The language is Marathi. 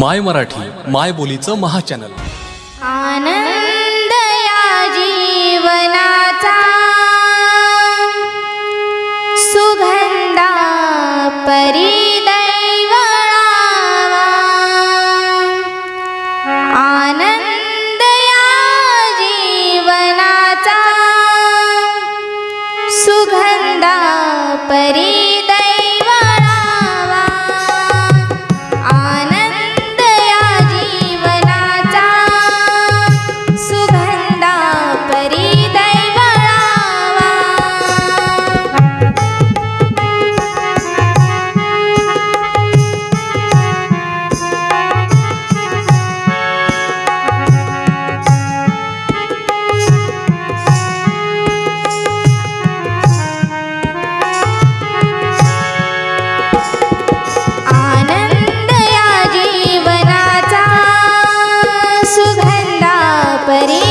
माय मराठी माय बोलीचं महाचॅनल. आनंद या जीवनाचा सुगंधा परी परे